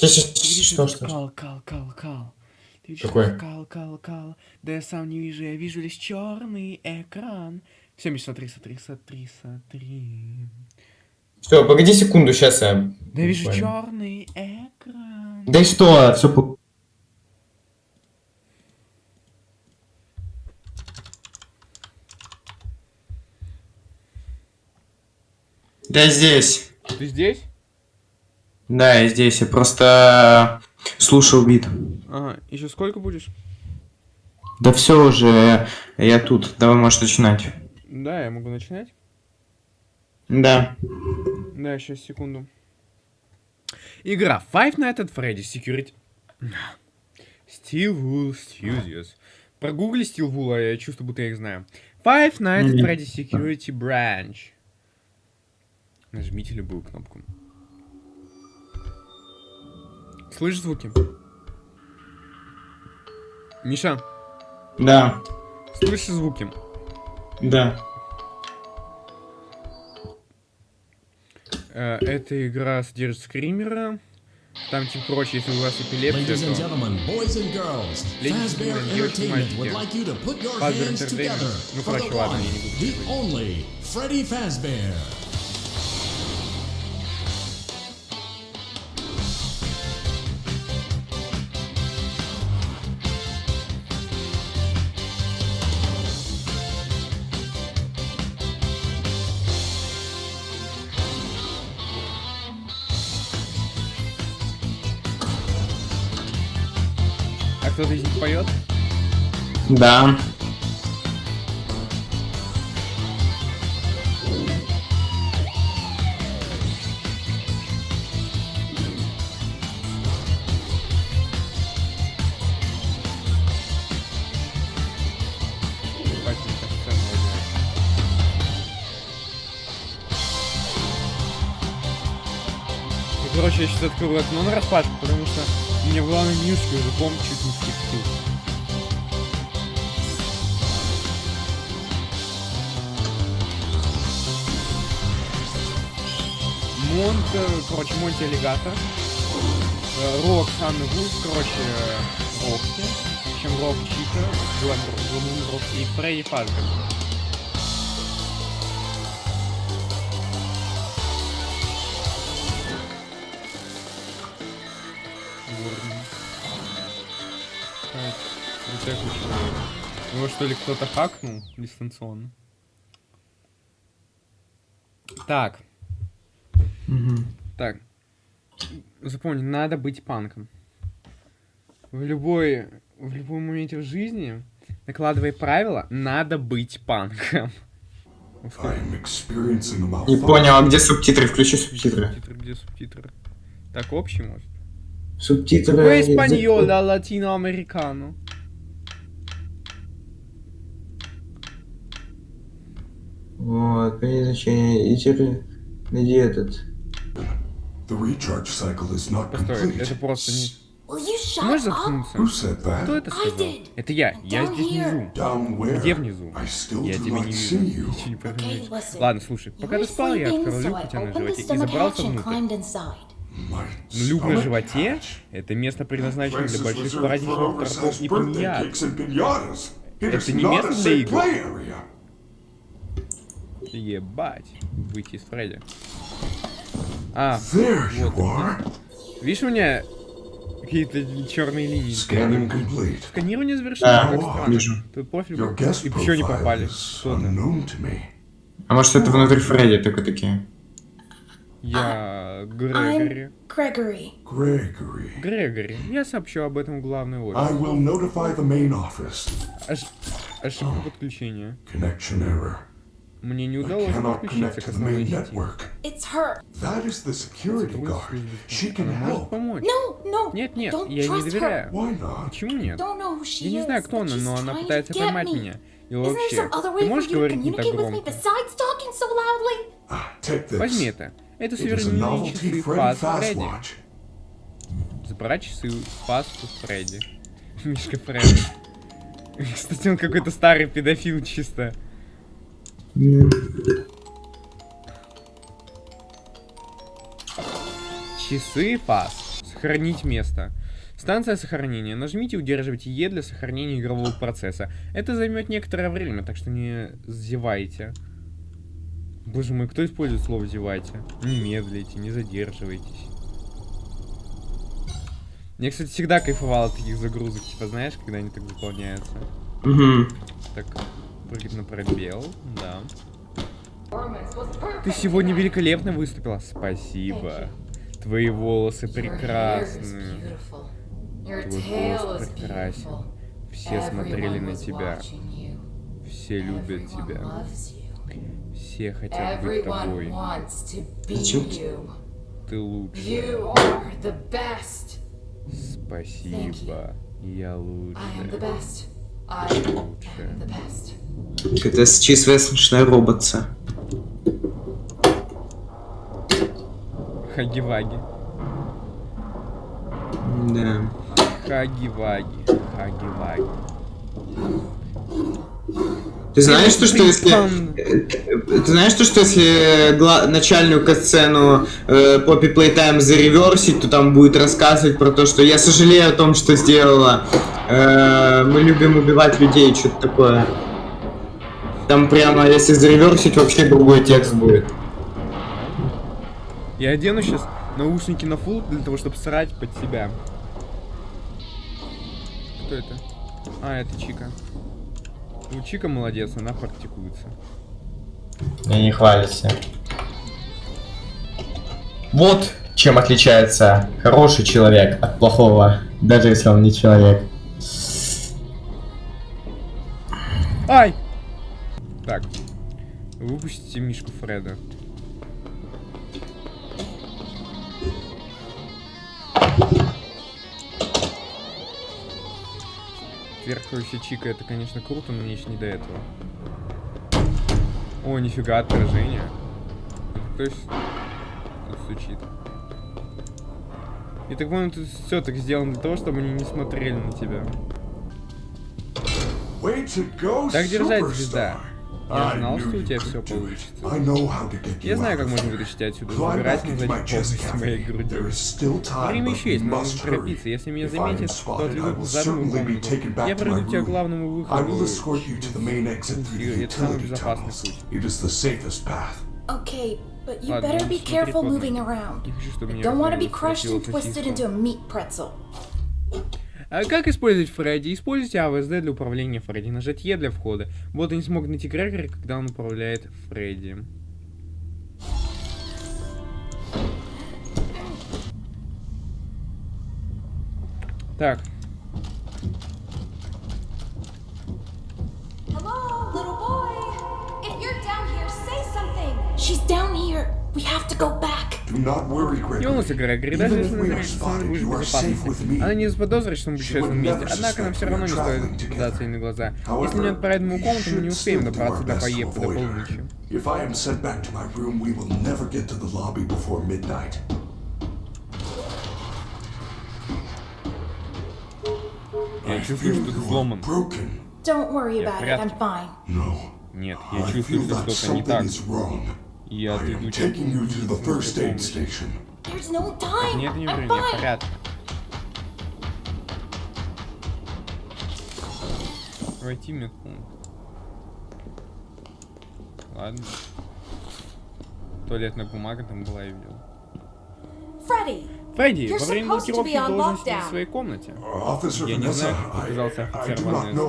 Ты видишь что, этот что? кал, кал, кал, кал. Ты видишь Какой? этот кал, кал, кал. Да я сам не вижу, я вижу лишь черный экран. Все, Миш, смотри, смотри, смотри, смотри. Все, погоди секунду, сейчас я... Да я вижу черный экран. Да и что, все по... Да здесь. Ты здесь? Да, я здесь. Я просто слушал бит. Ага, еще сколько будешь? Да все уже, я тут. Давай, можешь начинать. Да, я могу начинать. Да. Да, сейчас, секунду. Игра Five Nights at Freddy's Security... Steel Wool Studios. Прогугли Steel Wool, а я чувствую, будто я их знаю. Five Nights at. Freddy's Security Branch. Нажмите любую кнопку. Слышишь звуки? Миша, Да. слышишь звуки? Да. Э, Эта игра содержит скримера. Там, тем прочее, если у вас эпилепсия, Ladies and то... gentlemen, boys and girls, Ladies and Fazbear gentlemen, девочки и Entertainment мальчики. would like you to put your Fazbear hands Entertainment. together Ну, for короче, the ладно, я не буду Да. Мне короче, я сейчас открою окно на распашку, потому что у меня в главном минуске уже комп чуть не скипил. Монт, э, короче, Монти Аллигатор. Э, Рок Санны Вулф, короче, э, Рокси. Общем, Рок Чика, Глэм Рок и Фредди Фазбер. Его что ли кто-то хакнул дистанционно? Так, так. Запомни, надо быть панком. В любой, в любом моменте в жизни, накладывая правила, надо быть панком. Не понял, а где субтитры? Включи субтитры. Субтитры, где субтитры? Так, общий, может? Субтитры... Какой испаньол, а латиноамерикано? Вот, принять значение. И теперь... Найди этот. The recharge cycle is not Постой, complete. это просто не... Will you Ты shut можешь up? заткнуться? Who said Кто that? это сказал? did. Это я, я Down здесь here. внизу. Down where? Где внизу? I still Я тебя не see вижу. you. Ничего не listen. Ладно, слушай, пока ты спал, я открыл люк у тебя на животе и stomach забрался внутрь. Но люк на stomach животе это место предназначено для больших праздничных торгов и. It Это is не not место a для игр. Ебать, выйти из Фредди. А, There you Вот. are. видишь у меня какие-то черные линии? Scanning complete. Сканирование завершено, Да, как странно. вижу. Тут профиль Your был. guest И почему не попали? А может это внутри Фредди только такие? Я Грегори. I'm Gregory. Gregory. Грегори. Я сообщу об этом в главный I офис. will notify the main office. Ош- Ошибка подключения. Connection error. Мне не I удалось cannot подключиться connect к to the основной main сети. network. It's her. That is the security guard. She can Она может help. помочь. No, no. Нет, нет, Don't я ей не trust доверяю. her. Why not? Почему нет? Don't know who she Я не is, знаю, кто она, she's но она trying to пытается get поймать me. меня. И Isn't there вообще, some other ты можешь говорить не так громко? besides talking so loudly? Ah, take this. Возьми это. Это novelty часы Freddy Фас Fast Фредди. Забрать часы Фасту Фредди. Мишка Фредди. Кстати, он какой-то старый педофил чисто. Часы Фас. Сохранить место. Станция сохранения. Нажмите и удерживайте Е для сохранения игрового процесса. Это займет некоторое время, так что не зевайте. Боже мой, кто использует слово зевайте? Не медлите, не задерживайтесь. Я, кстати, всегда кайфовал от таких загрузок, типа, знаешь, когда они так заполняются. Угу. Так, на пробел, да. Ты сегодня великолепно выступила. Спасибо. Твои волосы прекрасны. Твой голос прекрасен. Все смотрели на тебя. Все любят тебя. Все хотят быть тобой. Ты лучше. Спасибо. Я лучше. Это чистая смешная роботца. Хаги-ваги. Да. Хаги-ваги. Хаги-ваги. Ты знаешь, то, что если... Э, Ты знаешь, то, что если гла- начальную катсцену э, Poppy Playtime зареверсить, то там будет рассказывать про то, что я сожалею о том, что сделала. Э, мы любим убивать людей, что-то такое. Там прямо, если зареверсить, вообще другой текст будет. Я одену сейчас наушники на фул для того, чтобы срать под себя. Кто это? А, это Чика. Ну, Чика молодец, она практикуется. И не хвалится. Вот чем отличается хороший человек от плохого, даже если он не человек. Ай! Так. Выпустите Мишку Фреда. Тверкающая чика, это, конечно, круто, но мне еще не до этого. О, нифига, отражение. Кто есть? Тут стучит. И так понял, тут все так сделано для того, чтобы они не смотрели на тебя. Way to go, Так держать, superstar. звезда. Я I знал, knew что у you тебя could все do it. получится. I know how to get you Я знаю, out как of можно there. вытащить тебя отсюда. Climb Забирайся back на into задний my chest полностью моей cavity. груди. There is still time, Время but еще we есть, но must нужно торопиться. hurry. Если меня If I am заметят, то spotted, I отведут will в заданную certainly be комнату. taken back Я to проведу my тебя к room. главному I выходу. will escort you to the main exit through the Это самый utility безопасный tunnels. путь. It is the safest path. Okay, but you Ладно, better будем be смотреть careful под moving ноги. around. Не хочу, чтобы I меня don't want to be как-нибудь crushed and схватило twisted сосиску. into a meat pretzel. А как использовать Фредди? Используйте АВСД для управления Фредди. Нажать Е для входа. Вот не смогут найти Грегори, когда он управляет Фредди. Так, Hello, little boy. If you're down here, say something. She's down here. We have to go back. Do not worry, не волнуйся, Gregory. Грегори, даже Even если if мы будешь в you are safe with безопасности. me. Она не заподозрит, что мы She путешествуем вместе, never однако нам все равно не стоит traveling together. даться ей на глаза. Если However, не отправить we комнату, мы не should успеем still do добраться our до best to поеб до полуночи. If I am sent back to my room, we will never get to the lobby before midnight. Я чувствую, что ты You are сломан. broken. Don't worry about it. I'm fine. No, Нет, I я feel чувствую, что that что-то не так. Я I отведу am тебя. taking you to the first aid station. There's no time. Нет, не I'm время, я в fine. порядке. Войти медпункт. Ладно. Туалетная бумага там была, я видел. Freddy, Фредди, You're во время supposed to блокировки be on должен сидеть lockdown. в своей комнате. Я не знаю, как I, оказался офицер Ванесса.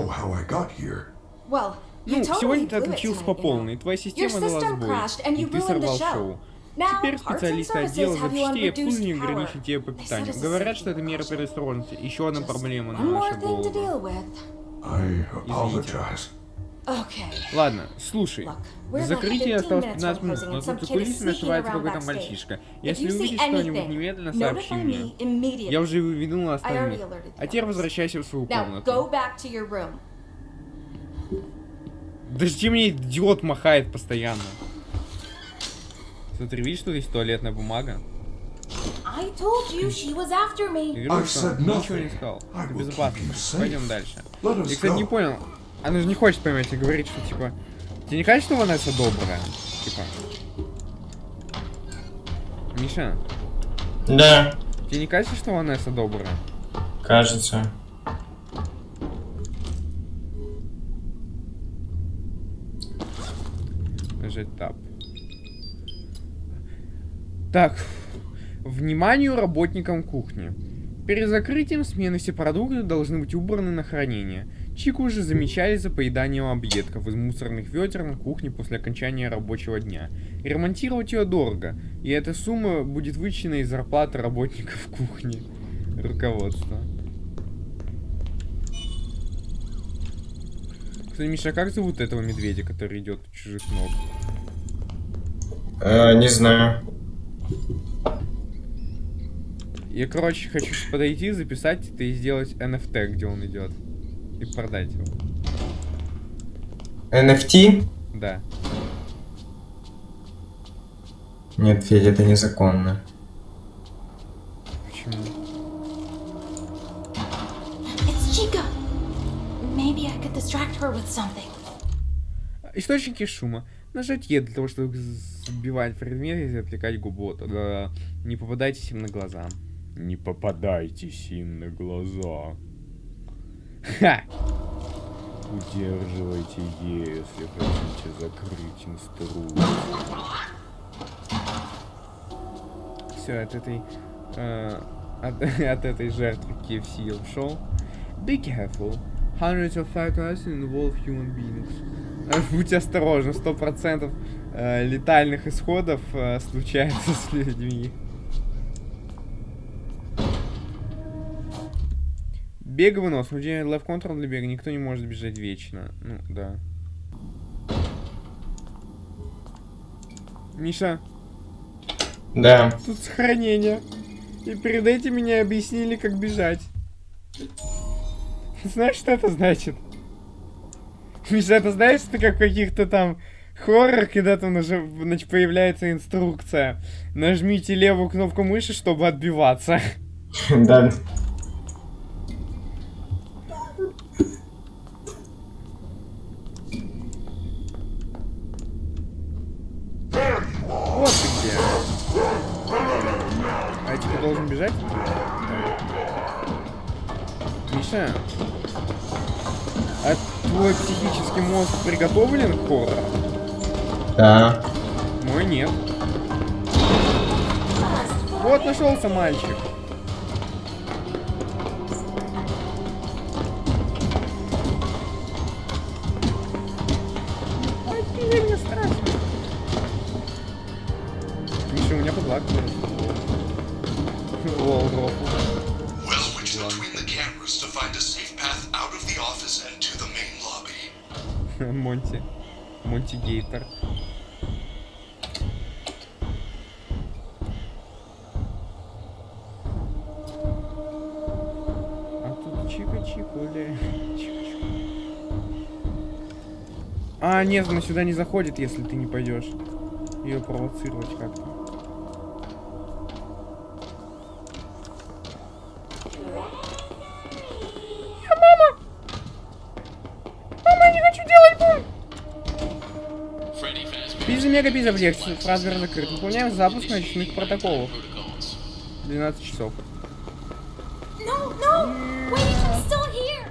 Ну, сегодня ты отключился по полной, и твоя система дала сбой, и ты сорвал шоу. Теперь специалисты отдела запчастей reduced обслуживания ограничивают тебе по питанию. Говорят, что это мера предосторожности. Еще одна проблема на нашу голову. Okay. Ладно, слушай. 15 осталось minutes 15 from минут, но тут за кулисами ошивается какой-то мальчишка. Если увидишь что-нибудь, немедленно сообщи мне. Я уже I остальных. А теперь возвращайся в свою комнату. Подожди, мне идиот махает постоянно. Смотри, видишь, что здесь туалетная бумага? I told you she was after me. Я говорю, I что said ничего не сказал. Это безопасно. Пойдем дальше. Я, кстати, не понял. Она же не хочет поймать и говорит, что типа... Тебе не кажется, что Ванесса добрая? Типа... Миша, Да. Тебе не кажется, что Ванесса добрая? Кажется. Нажать тап. Так. Вниманию работникам кухни. Перед закрытием смены все продукты должны быть убраны на хранение. Чику уже замечали за поеданием объедков из мусорных ведер на кухне после окончания рабочего дня. И ремонтировать ее дорого, и эта сумма будет вычтена из зарплаты работников кухни. Руководство. Кстати, Миша, а как зовут этого медведя, который идет чужих ног? Э, не знаю. Я, короче, хочу подойти, записать это и сделать NFT, где он идет. И продать его. NFT? Да. Нет, Федя, это незаконно. Почему? Источники шума. Нажать Е для того, чтобы сбивать предметы и отвлекать губу. Тогда не попадайтесь им на глаза. Не попадайтесь им на глаза. Ха! Удерживайте Е, если хотите закрыть инструкцию. Все, от этой... э, от, от этой жертвы KFC я ушел. Be careful. Hundreds of factors involve human beings. Э, Будьте осторожны, сто процентов э, летальных исходов э, случается с людьми. Бег вынос. Владение left control для бега. Никто не может бежать вечно. Ну, да. Миша, Да. тут сохранение. И перед этим мне объяснили, как бежать. Знаешь, что это значит? Миша, это знаешь, это как в каких-то там хоррорах, когда там нажи- значит, появляется инструкция. Нажмите левую кнопку мыши, чтобы отбиваться. Да. Твой психический мозг приготовлен к хоррору? Да. Мой нет. Вот нашелся мальчик. Монти Гейтер. А тут чика-чикуля. А, нет, она сюда не заходит, если ты не пойдешь. Ее провоцировать как-то. Пиза мега пиза в лекции. Фразер закрыт. Выполняем запуск ночных протоколов. 12 часов. No, no! Wait, still here!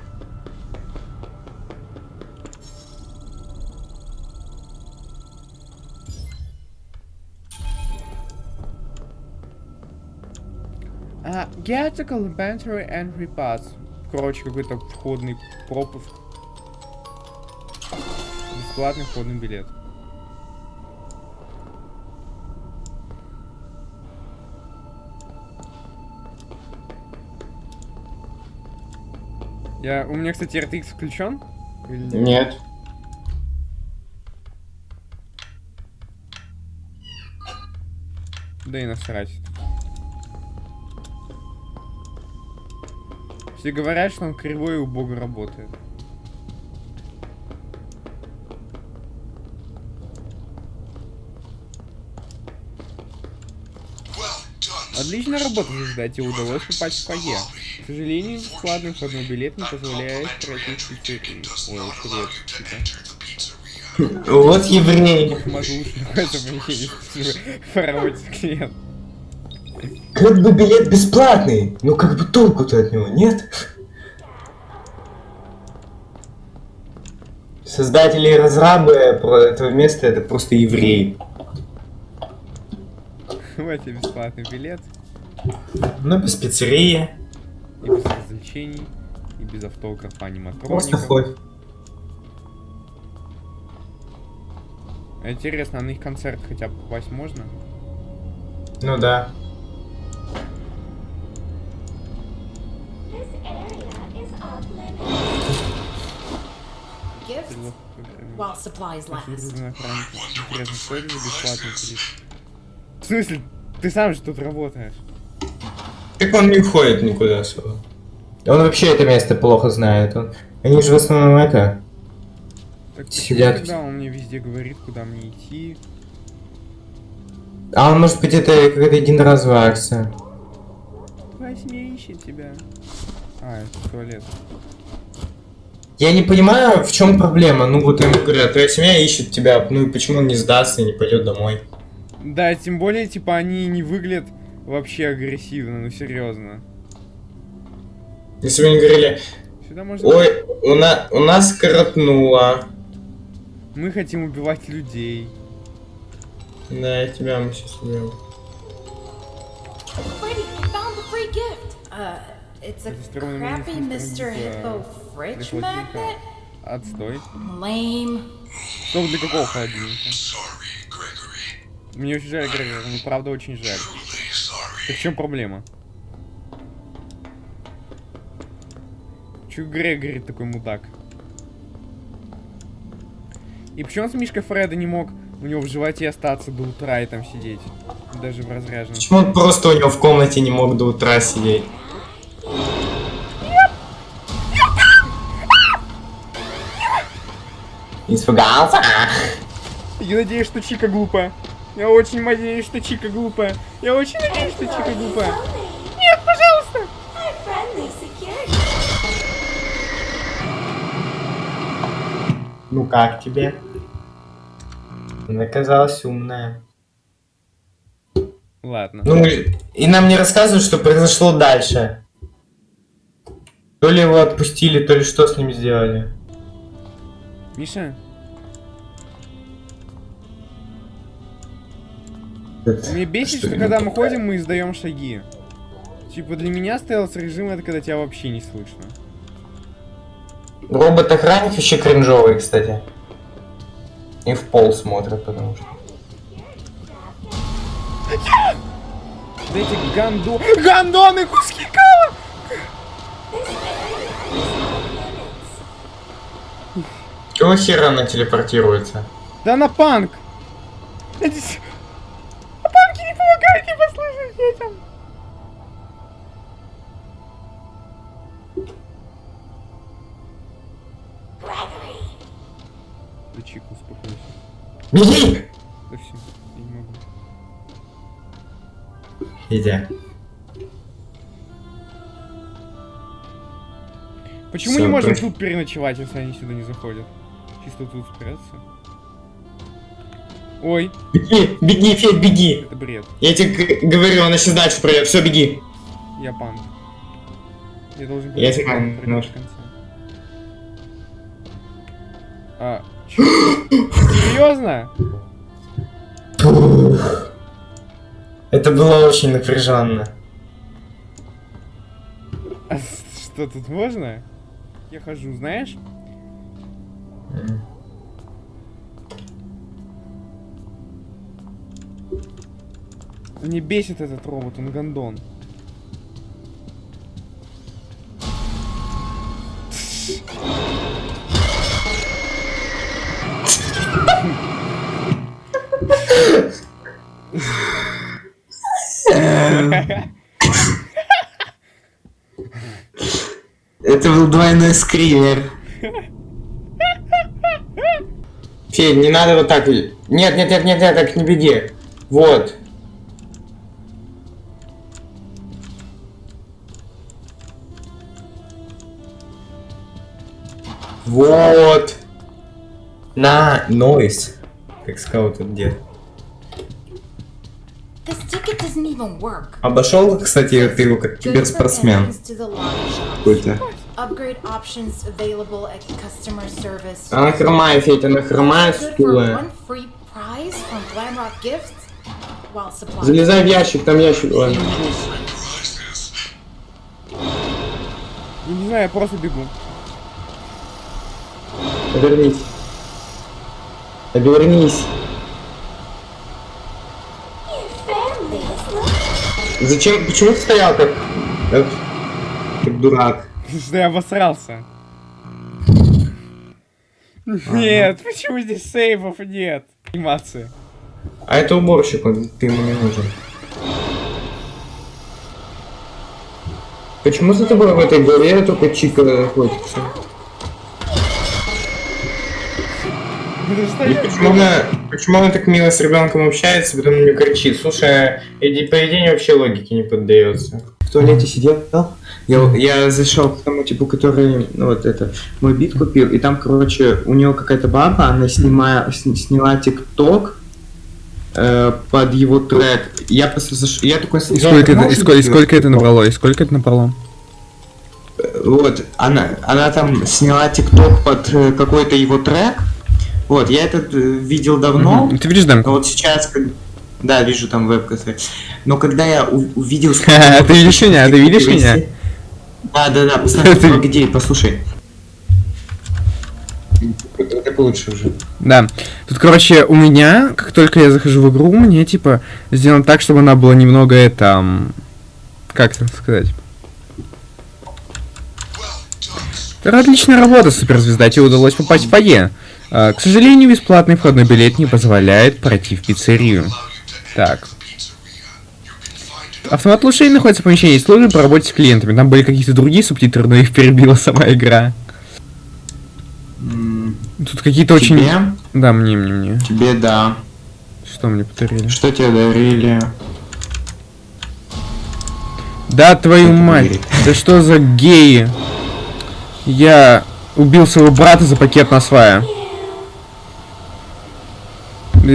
А. Короче, какой-то входный пропуск. Бесплатный входный билет. Я, у меня, кстати, RTX включен? Или нет? Нет. Да и насрать. Все говорят, что он кривой и убого работает. Done. Отличная работа, звезда. Тебе удалось попасть в фойе. К сожалению, бесплатный входной билет не позволяет пройти пиццерию. Ой, привет, типа. Вот еврей. Клиент. Как бы билет бесплатный, но как бы толку-то от него нет? Создатели и разрабы про этого места это просто евреи. Тебе бесплатный билет. Ну, без пиццерии. И без развлечений. И без автографа Просто аниматроников. хоть. А Интересно, а на их концерт хотя бы попасть можно? Ну да. While supplies last. В смысле? Ты сам же тут работаешь. Так он не уходит никуда особо. Он вообще это место плохо знает. Он... Они же в основном это... Так Сидят. тогда он мне везде говорит, куда мне идти? А он может быть это какая-то единоразовая акция. Твоя семья ищет тебя. А, это туалет. Я не понимаю, в чем проблема. Ну вот ему говорят, твоя семья ищет тебя, ну и почему он не сдастся и не пойдет домой? Да, тем более, типа, они не выглядят вообще агрессивно, ну серьезно. Если бы они говорили, Сюда можно... ой, у, на... у нас коротнуло. Мы хотим убивать людей. Да, тебя мы сейчас убьем. Холодильника. Отстой. Lame. Что для какого холодильника? Мне очень жаль, Грегор, мне правда очень жаль. Так в чем проблема? Чё Грегори такой мудак? И почему с Мишка Фреда не мог у него в животе остаться до утра и там сидеть? Даже в разряженном. Почему он просто у него в комнате не мог до утра сидеть? Испугался? Я надеюсь, что Чика глупая. Я очень надеюсь, что Чика глупая. Я очень надеюсь, что Чика глупая. Нет, пожалуйста! Ну как тебе? Она оказалась умная. Ладно. Ну, и нам не рассказывают, что произошло дальше. То ли его отпустили, то ли что с ним сделали. Миша, мне бесит, что, не когда мы ходим, мы издаем шаги. Типа для меня стелс режим это когда тебя вообще не слышно. Робот-охранник вообще кринжовый, кстати. И в пол смотрят, потому что. Да эти гандо... Гандоны, куски кала! Чего хера она телепортируется? Да на панк! Эти... с- А панки не послушать детям! Да Чик, успокойся. Беги! Да все, я не могу. Иди. Почему Всё, не можем тут переночевать, если они сюда не заходят? Чисто тут спрятаться? Ой, Беги, беги, Федь, беги! это бред. Я тебе говорю, она сейчас дальше пройдет. Все, беги. Я панк. Я должен Я знаю, до ну. конца. А? Серьезно? Это было очень напряженно. А что тут можно? Я хожу, знаешь? Мне бесит этот робот, он гондон. Это был двойной скример. Федь, не надо вот так. Нет, нет, нет, нет, нет, так не беги. Вот. Вот. На, нойс. Как сказал этот дед. Обошел, кстати, ты его как киберспортсмен. Какой-то. Upgrade options available at customer service. Она хромая, Федя, она for стулая. Залезай в ящик, там ящик. Ладно. Не знаю, я просто бегу. Повернись. Обернись. Зачем? Почему ты стоял как... Как, как дурак? Что я обосрался. Нет, почему здесь сейвов нет? Анимации. А это уборщик, он, ты ему не нужен. Почему за тобой в этой главе только Чика охотится? И почему она, почему она так мило с ребенком общается, потом на нее кричит? Слушай, иди, поведение вообще логике не поддается. В туалете сидел, я, я зашел к тому типу, который, ну вот это, мой бит купил, и там, короче, у него какая-то баба, она снимая, с- сняла тикток э, под его трек. Я просто заш... я такой... И сколько, это, и, сколько, и сколько это набрало? И сколько это набрало? Вот, она, она там сняла тикток под э, какой-то его трек. Вот, я этот э, видел давно. Ты видишь Но демку? вот сейчас, как- да, вижу там вебка. своя. Но когда я увидел... Ты видишь меня? Ты видишь меня? Да, да, да, посмотри, где, послушай. Это лучше уже. Да. Тут, короче, у меня, как только я захожу в игру, мне, типа, сделано так, чтобы она была немного, это... Как это сказать? Это отличная работа, суперзвезда. Тебе удалось попасть в фойе. А, к сожалению, бесплатный входной билет не позволяет пройти в пиццерию. Так. Автомат лучшей находится в помещении службы по работе с клиентами. Там были какие-то другие субтитры, но их перебила сама игра. Тут какие-то очень... Да, мне, мне, мне. Тебе, да. Что мне подарили? Что тебе дарили? Да, твою мать. Да что за геи? Я убил своего брата за пакет на свая.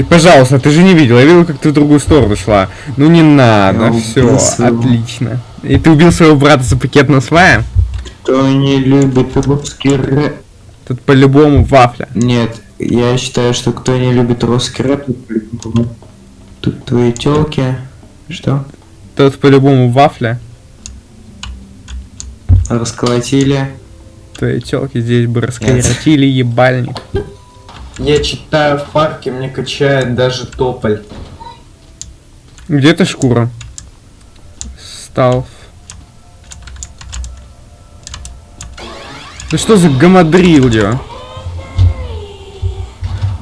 Пожалуйста, ты же не видел, я видел, как ты в другую сторону шла. Ну не надо, все, своего- отлично. И ты убил своего брата за пакет на свая? Кто не любит русский рэп? Тут по-любому вафля. Нет, я считаю, что кто не любит русский рэп, тут твои телки. Что? Тут по-любому вафля. Расколотили. Твои телки здесь бы раскоротили ебальник. Я читаю в парке, мне качает даже тополь. Где то шкура? Сталф. Да что за гамадрильо?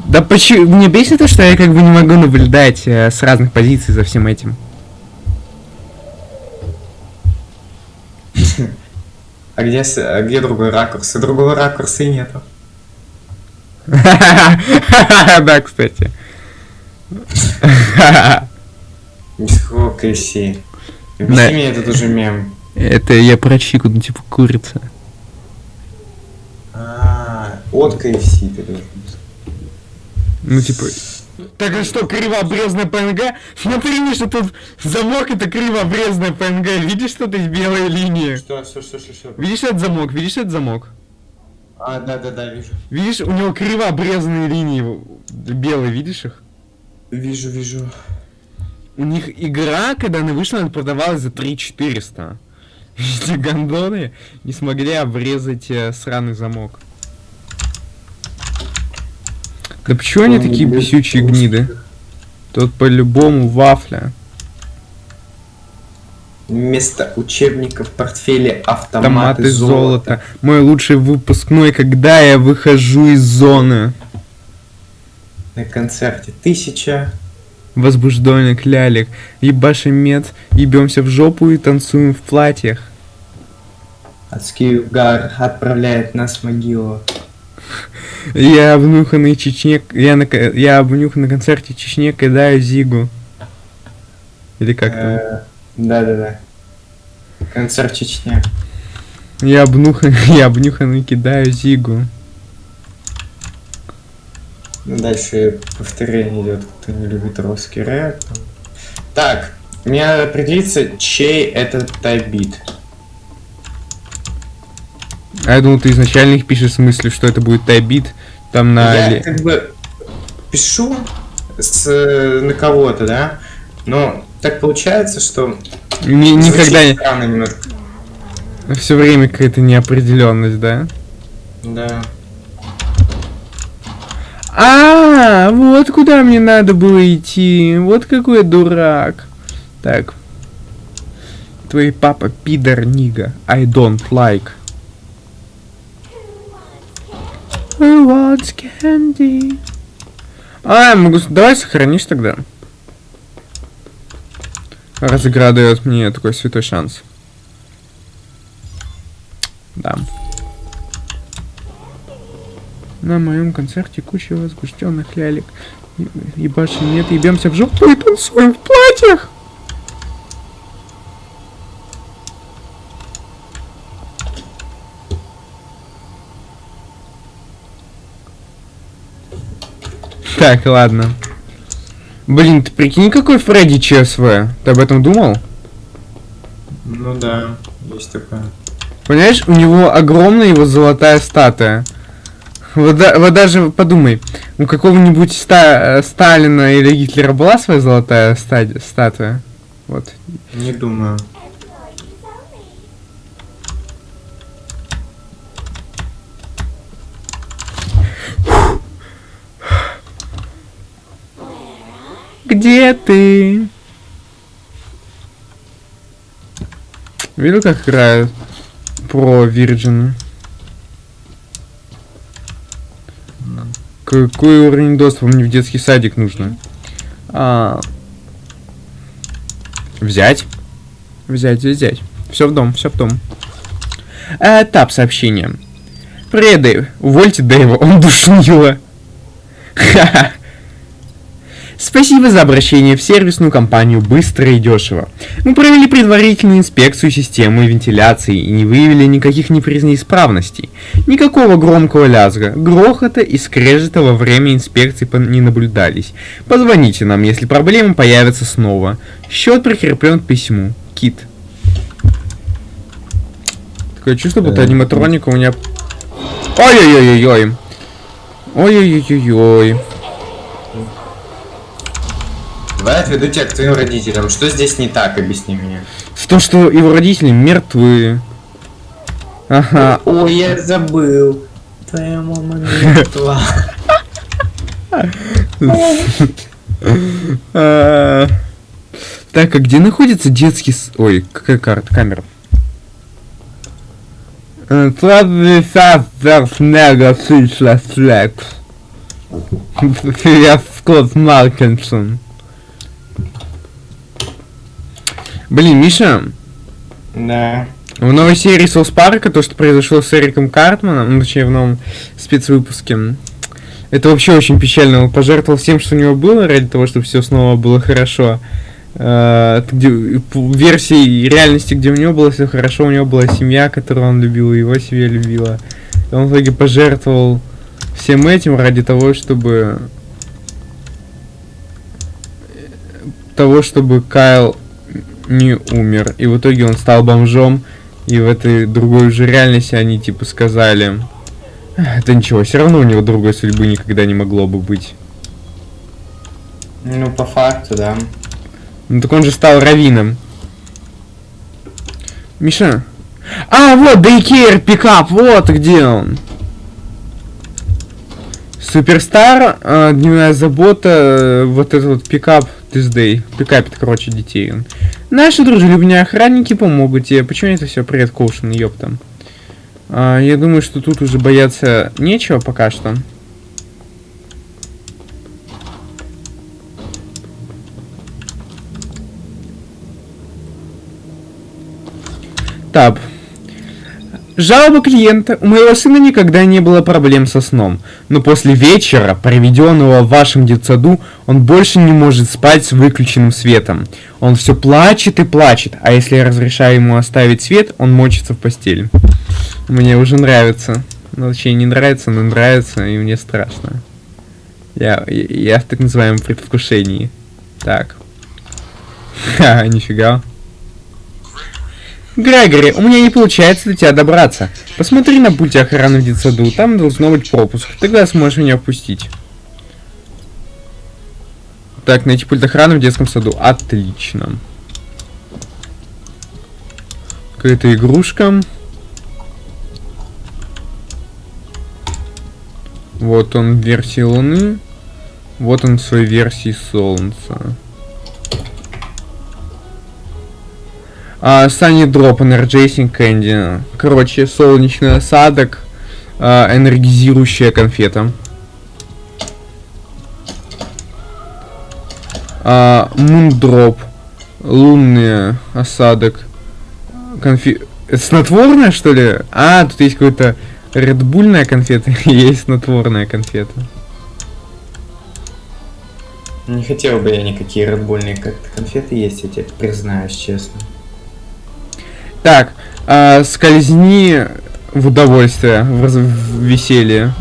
Да почему? Мне бесит то, что я как бы не могу наблюдать э, с разных позиций за всем этим. А где, а где другой ракурс? И другого ракурса и нету. Да, кстати. Да. Объясни мне, это тоже мем. Это я про чику, ну типа курица. А, от KFC ты должен. Ну типа... Так а что, кривообрезная ПНГ? Смотри, что тут замок это кривообрезная ПНГ. Видишь, что здесь белые линии? Что, что, что, что, что? Видишь этот замок? Видишь этот замок? А, да, да, да, вижу. Видишь, у него криво обрезанные линии белые, видишь их? Вижу, вижу. У них игра, когда она вышла, она продавалась за 3400. Эти гондоны не смогли обрезать э, сраный замок. Да почему они такие бесючие гниды? Тут по-любому вафля. Вместо учебника в портфеле автоматы, Томаты золото. золото. Мой лучший выпускной, когда я выхожу из зоны. На концерте тысяча. Возбужденный лялик. Ебашим мед, ебемся в жопу и танцуем в платьях. Адский угар отправляет нас в могилу. Я обнюханный Чечне... Я, на... я обнюхан на концерте Чечне кидаю Зигу. Или как там? Да-да-да. Концерт Чечня. Я обнюхан... Я обнюханный кидаю Зигу. Ну, Дальше повторение идет, кто не любит русский рэп. Так, Мне надо определиться, чей это тайбит. А я думал, ты изначально их пишешь с мыслью, что это будет тайбит, там на... Я как бы пишу с, на кого-то, да? Но так получается, что... Ни- никогда не... странно. Все время какая-то неопределенность, да? Да. А, вот куда мне надо было идти. Вот какой я дурак. Так. Твой папа пидор нига. I don't like. Who wants candy? А, могу... с- Давай сохранишь тогда. Раз дает мне такой святой шанс. Да. На моем концерте куча возбужденных лялек. И- Ебашим нет, ебемся в жопу и танцуем в платьях. Так, ладно. Блин, ты прикинь, какой Фредди ЧСВ? Ты об этом думал? Ну да, есть такое. Понимаешь, у него огромная его золотая статуя. Вот, да- вот даже подумай, у какого-нибудь Ста- э, Сталина или Гитлера была своя золотая статуя? Вот. Не думаю. Где ты? Видел, как играют про Virgin? Какой уровень доступа мне в детский садик нужно? А... Взять. Взять, взять. Все в дом, все в дом. А, Этап сообщения. Привет, Дэйв. Увольте Дэйва, он душнило. Ха-ха. Спасибо за обращение в сервисную компанию быстро и дешево. Мы провели предварительную инспекцию системы вентиляции и не выявили никаких неисправностей. Никакого громкого лязга, грохота и скрежета во время инспекции не наблюдались. Позвоните нам, если проблемы появятся снова. Счет прикреплен к письму. Кит. Такое чувство, будто аниматроника у меня... Ой-ой-ой-ой-ой. Ой-ой-ой-ой-ой. Давай отведу тебя к твоим родителям. Что здесь не так, объясни мне. В то, что его родители мертвы. Ага. Ой, я забыл. Твоя мама мертва. А, Так, а где находится детский... с- Ой, какая карта? Камера. Сладкий сахар, снега, сыша, флекс. Я Скотт Маркинсон. Блин, Миша, Да. В новой серии Соус Парка, то, что произошло с Эриком Картманом, ну, точнее, в новом спецвыпуске, это вообще очень печально. Он пожертвовал всем, что у него было, ради того, чтобы все снова было хорошо. Э, где- версии реальности, где у него было все хорошо, у него была семья, которую он любил, его семья любила. И он в итоге пожертвовал всем этим ради того, чтобы того, чтобы Кайл не умер. И в итоге он стал бомжом. И в этой другой уже реальности они типа сказали. «Эх, Это ничего, все равно у него другой судьбы никогда не могло бы быть. Ну, по факту, да. Ну так он же стал раввином. Миша. А, вот, Дейкер, пикап, вот где он. Суперстар, э, дневная забота, э, вот этот вот пикап Tuesday. Пикапит, короче, детей. Наши дружелюбные охранники помогут тебе. Почему это все привет, Коушен, ёпта. А, я думаю, что тут уже бояться нечего пока что. Таб. Жалоба клиента. У моего сына никогда не было проблем со сном. Но после вечера, проведенного в вашем детсаду, он больше не может спать с выключенным светом. Он все плачет и плачет, а если я разрешаю ему оставить свет, он мочится в постели. Мне уже нравится. Ну, точнее, не нравится, но нравится, и мне страшно. Я, я, я в так называемом предвкушении. Так. Ха, нифига. Грегори, у меня не получается до тебя добраться. Посмотри на пульте охраны в детсаду, там должно быть пропуск. Тогда сможешь меня впустить. Так, найти пульт охраны в детском саду. Отлично. Какая-то игрушка. Вот он в версии Луны. Вот он в своей версии Солнца. А, Sunny Drop, Energizing Candy. Короче, солнечный осадок. а, энергизирующая конфета. А, Moondrop. Лунный осадок. Конфи... Снотворная, что ли? А, тут есть какой-то редбульная конфета и есть снотворная конфета. Не хотел бы я никакие редбульные конфеты есть, я тебе признаюсь честно. Так, а, скользни в удовольствие, в, в веселье.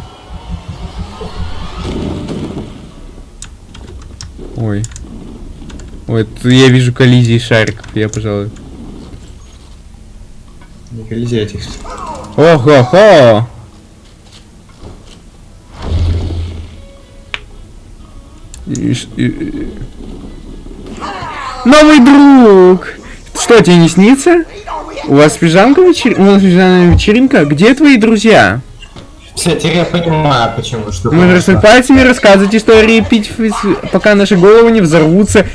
Ой. Ой, я вижу коллизии шариков, я, пожалуй. Не колизей этих. Ого-хо! И- и- Новый друг! Что, тебе не снится? У вас пижамка вечер... У нас пижамная вечеринка? Где твои друзья? Все, теперь я понимаю, почему что. Мы пальцами рассказывать истории, пить, пока наши головы не взорвутся.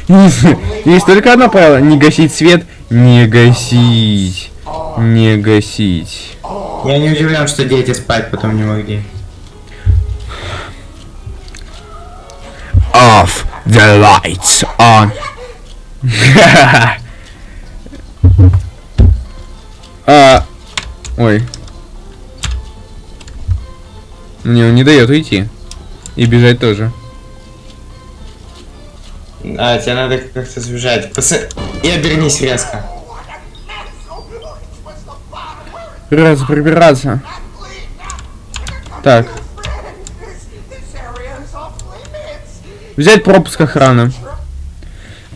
Есть только одно правило. Не гасить свет. Не гасить. Не гасить. Я не удивлен, что дети спать потом не могли. Off the lights on. а, ой. Мне он не дает уйти. И бежать тоже. А, тебе надо как-то сбежать. Пос... И обернись резко. Раз, прибираться. Так. Взять пропуск охраны.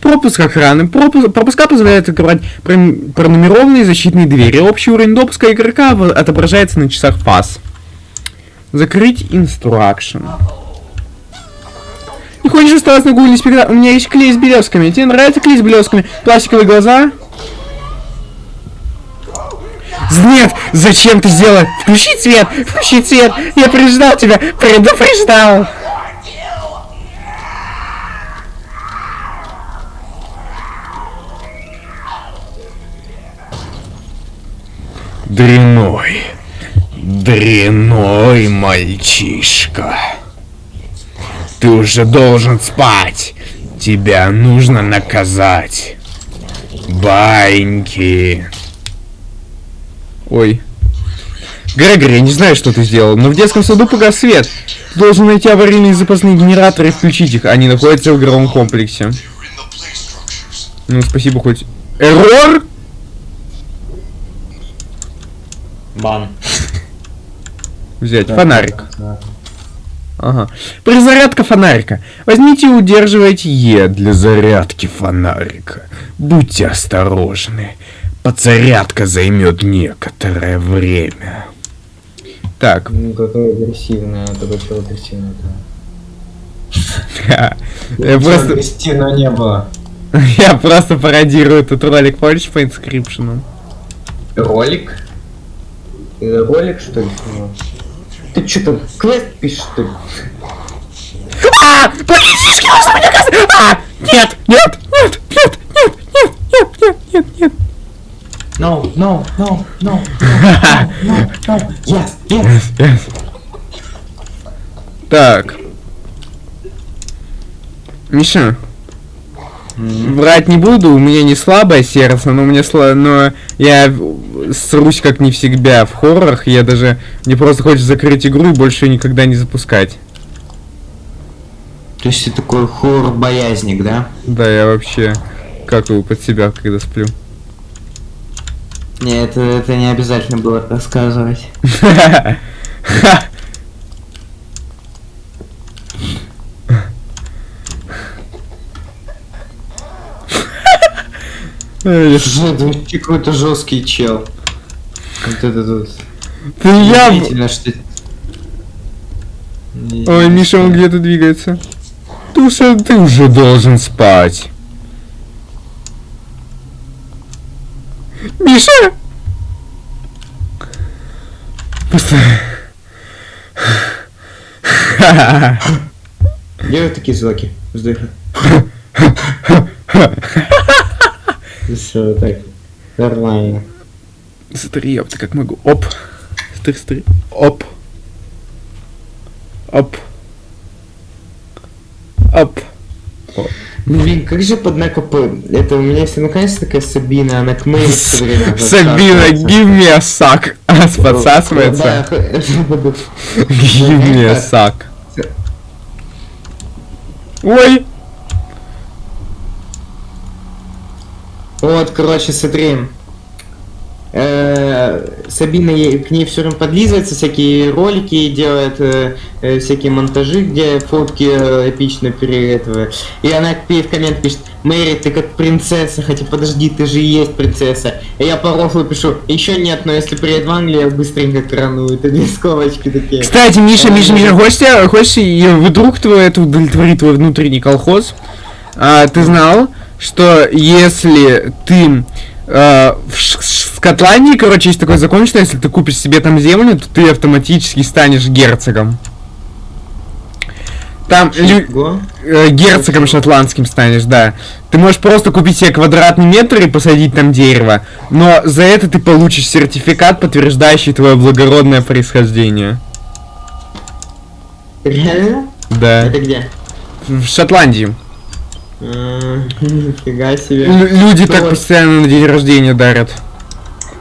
Пропуск охраны. Пропуск, пропуска позволяют открывать прон- пронумерованные защитные двери. Общий уровень допуска игрока отображается на часах фаз. Закрыть инструкшн. Не хочешь оставаться на гугле спектакль? У меня есть клей с белесками. Тебе нравится клей с белесками? Пластиковые глаза? Нет, зачем ты сделал? Включи свет, включи свет. Я предупреждал тебя, предупреждал. Дряной, дряной мальчишка. Ты уже должен спать. Тебя нужно наказать. Баньки. Ой. Грегори, я не знаю, что ты сделал, но в детском саду погас свет. Ты должен найти аварийные запасные генераторы и включить их. Они находятся в игровом комплексе. Ну, спасибо хоть. Эррор? Бан. Взять фонарик. Ага. Призарядка фонарика. Возьмите и удерживайте Е для зарядки фонарика. Будьте осторожны. Подзарядка займет некоторое время. Так, Ну, какое агрессивное, такое что агрессивное. я просто, Агрессивного не было. я просто пародирую этот ролик, помнишь, по инскрипшену? Ролик? Ты ролик, что ли? Ты что там, квест пишешь, что ли? А! Политический остров наказан! А! Нет! Нет! Нет! Нет! Нет! Нет! Нет! Нет! Нет! Нет! No, no, no, no, no, no, no, yes, yes. Так. Миша. Врать не буду, у меня не слабое сердце, но у меня сло... но я срусь как не всегда в хоррорах, я даже мне просто хочется закрыть игру и больше её никогда не запускать. То есть ты такой хоррор-боязник, да? Да, я вообще какаю под себя, когда сплю. Не, это, это не обязательно было рассказывать. Вообще какой-то жесткий чел. Вот это тут. Ты я... Что... Не- Ой, Миша, он где-то двигается. Ты уже, ты уже должен спать. Миша! Просто... Делай такие звуки. Вздохи. Все, так. Нормально. Смотри, ёпта, как могу. Оп. Смотри, смотри. Оп. Оп. Оп. Блин, как же под КП? Это у меня есть наконец-то такая Сабина, она к Мэри все время Сабина, suck. А, Да, подсасывается. a suck. Ой. Вот, короче, смотри. Э, Сабина к ней все время подлизывается, всякие ролики делает, э, э, всякие монтажи, где фотки эпично перед этого. И она в коммент пишет, Мэри, ты как принцесса, хотя подожди, ты же и есть принцесса. И я по рофлу пишу, еще нет, но если приедет в Англию, я быстренько крану. Это две скобочки такие. Кстати, Миша, Миша, Миша, хочешь, хочешь, вдруг твой это удовлетворит твой внутренний колхоз? А, ты знал, что если ты э, в Шотландии, короче, есть такой закон, что если ты купишь себе там землю, то ты автоматически станешь герцогом. Там лю- э, герцогом шотландским станешь, да. Ты можешь просто купить себе квадратный метр и посадить там дерево, но за это ты получишь сертификат, подтверждающий твое благородное происхождение. Реально? Да. Это где? В Шотландии. М, Нифига себе. Лю- люди так Вот. постоянно на день рождения дарят.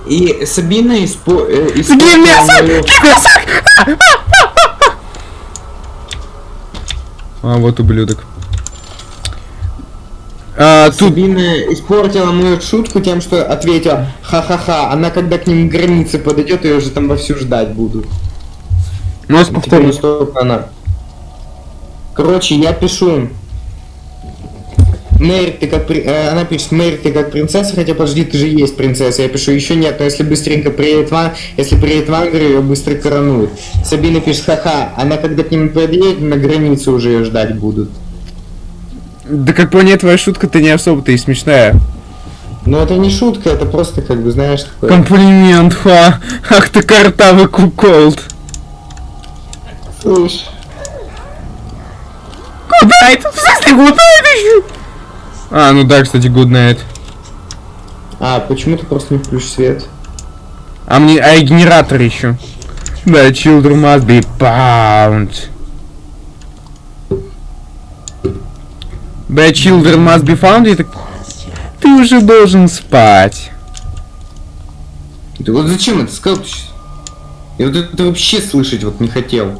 И Сабина испо... э, suck! А, вот ублюдок. А, тут... Сабина испортила мою шутку тем, что ответила ха-ха-ха. Она когда к ним к границе подойдет, ее уже там вовсю ждать будут. Ну, повтори. настолько она. Короче, я пишу. Мэри, ты как при- э, она пишет, Мэри, ты как принцесса, хотя подожди, ты же есть принцесса. Я пишу, еще нет, но если быстренько приедет в Ан- если приедет в Англию, ее быстро коронуют. Сабина пишет, ха-ха, она когда к ним подъедет, на границе уже ее ждать будут. Да как по мне, твоя шутка-то не особо-то и смешная. Но это не шутка, это просто как бы, знаешь, такое... Комплимент, ха! Ах ты картавый куколд! Слушай. Гуднайт! В смысле гуднайт еще? А, ну да, кстати, гуднайт. А, почему ты просто не включишь свет? А мне, а и генератор еще. Да, children must be bound. The children must be found, и так... Ты уже должен спать. Ты вот зачем это сказал? Я вот это вообще слышать вот не хотел.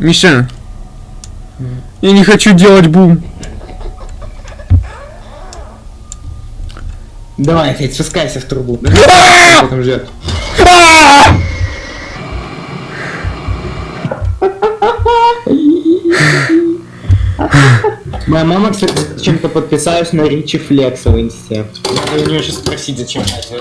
Миша. Я не хочу делать бум. Давай, опять спускайся в трубу. А! Кто там ждет? Моя мама, кстати, чем-то подписалась на Ричи Флекса в инсте. Надо у нее сейчас спросить, зачем она.